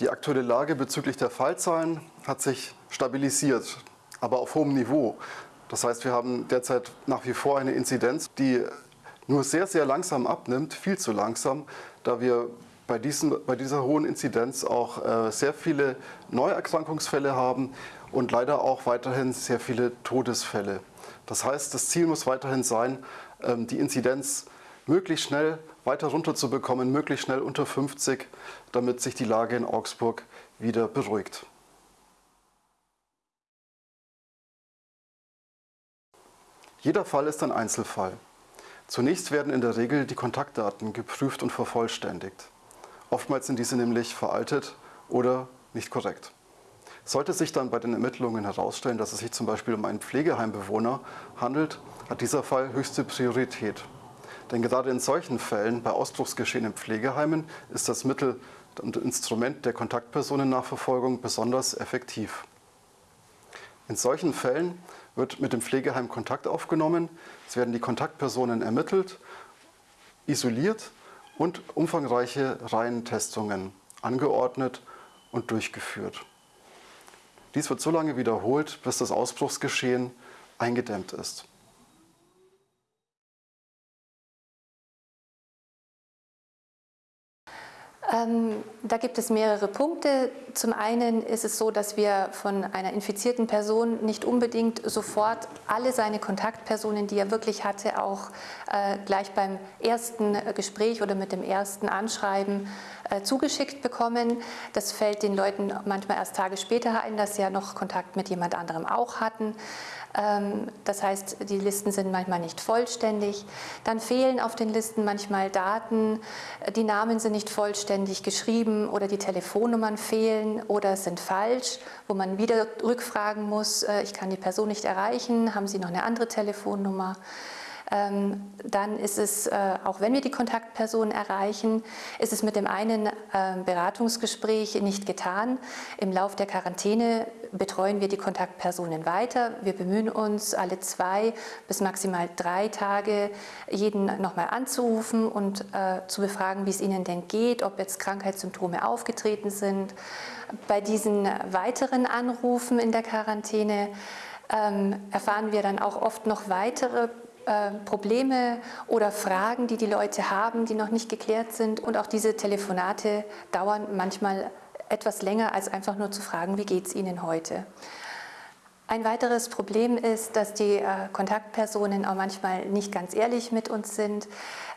Die aktuelle Lage bezüglich der Fallzahlen hat sich stabilisiert, aber auf hohem Niveau. Das heißt, wir haben derzeit nach wie vor eine Inzidenz, die nur sehr, sehr langsam abnimmt, viel zu langsam, da wir bei, diesen, bei dieser hohen Inzidenz auch äh, sehr viele Neuerkrankungsfälle haben und leider auch weiterhin sehr viele Todesfälle. Das heißt, das Ziel muss weiterhin sein, ähm, die Inzidenz möglichst schnell weiter runterzubekommen, möglichst schnell unter 50, damit sich die Lage in Augsburg wieder beruhigt. Jeder Fall ist ein Einzelfall. Zunächst werden in der Regel die Kontaktdaten geprüft und vervollständigt. Oftmals sind diese nämlich veraltet oder nicht korrekt. Sollte sich dann bei den Ermittlungen herausstellen, dass es sich zum Beispiel um einen Pflegeheimbewohner handelt, hat dieser Fall höchste Priorität. Denn gerade in solchen Fällen, bei Ausbruchsgeschehen in Pflegeheimen, ist das Mittel und Instrument der Kontaktpersonennachverfolgung besonders effektiv. In solchen Fällen wird mit dem Pflegeheim Kontakt aufgenommen, es werden die Kontaktpersonen ermittelt, isoliert und umfangreiche Reihentestungen angeordnet und durchgeführt. Dies wird so lange wiederholt, bis das Ausbruchsgeschehen eingedämmt ist. Ähm, da gibt es mehrere Punkte. Zum einen ist es so, dass wir von einer infizierten Person nicht unbedingt sofort alle seine Kontaktpersonen, die er wirklich hatte, auch äh, gleich beim ersten Gespräch oder mit dem ersten Anschreiben äh, zugeschickt bekommen. Das fällt den Leuten manchmal erst Tage später ein, dass sie ja noch Kontakt mit jemand anderem auch hatten. Ähm, das heißt, die Listen sind manchmal nicht vollständig. Dann fehlen auf den Listen manchmal Daten, die Namen sind nicht vollständig geschrieben oder die Telefonnummern fehlen oder sind falsch, wo man wieder rückfragen muss, äh, ich kann die Person nicht erreichen, haben Sie noch eine andere Telefonnummer? Ähm, dann ist es, äh, auch wenn wir die Kontaktperson erreichen, ist es mit dem einen ähm, Beratungsgespräch nicht getan. Im Lauf der Quarantäne betreuen wir die Kontaktpersonen weiter. Wir bemühen uns, alle zwei bis maximal drei Tage jeden nochmal anzurufen und äh, zu befragen, wie es ihnen denn geht, ob jetzt Krankheitssymptome aufgetreten sind. Bei diesen weiteren Anrufen in der Quarantäne ähm, erfahren wir dann auch oft noch weitere äh, Probleme oder Fragen, die die Leute haben, die noch nicht geklärt sind. Und auch diese Telefonate dauern manchmal etwas länger, als einfach nur zu fragen, wie geht es Ihnen heute. Ein weiteres Problem ist, dass die äh, Kontaktpersonen auch manchmal nicht ganz ehrlich mit uns sind,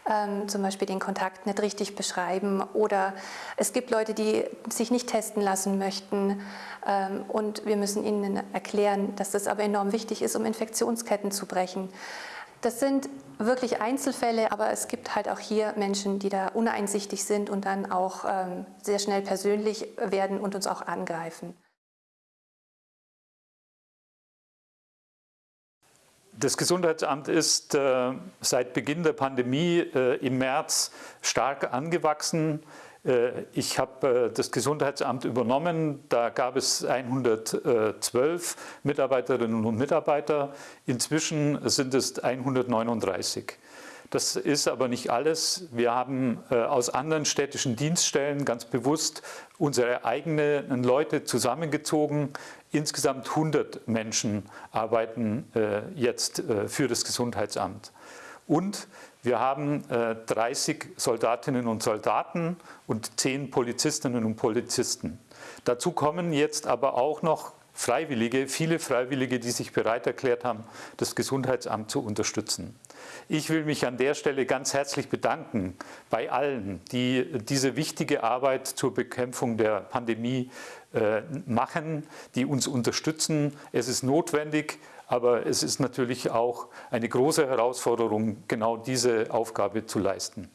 ähm, zum Beispiel den Kontakt nicht richtig beschreiben oder es gibt Leute, die sich nicht testen lassen möchten ähm, und wir müssen ihnen erklären, dass das aber enorm wichtig ist, um Infektionsketten zu brechen. Das sind wirklich Einzelfälle, aber es gibt halt auch hier Menschen, die da uneinsichtig sind und dann auch ähm, sehr schnell persönlich werden und uns auch angreifen. Das Gesundheitsamt ist äh, seit Beginn der Pandemie äh, im März stark angewachsen. Äh, ich habe äh, das Gesundheitsamt übernommen, da gab es 112 Mitarbeiterinnen und Mitarbeiter, inzwischen sind es 139. Das ist aber nicht alles. Wir haben äh, aus anderen städtischen Dienststellen ganz bewusst unsere eigenen Leute zusammengezogen. Insgesamt 100 Menschen arbeiten jetzt für das Gesundheitsamt. Und wir haben äh, 30 Soldatinnen und Soldaten und 10 Polizistinnen und Polizisten. Dazu kommen jetzt aber auch noch Freiwillige, viele Freiwillige, die sich bereit erklärt haben, das Gesundheitsamt zu unterstützen. Ich will mich an der Stelle ganz herzlich bedanken bei allen, die diese wichtige Arbeit zur Bekämpfung der Pandemie äh, machen, die uns unterstützen. Es ist notwendig, aber es ist natürlich auch eine große Herausforderung, genau diese Aufgabe zu leisten.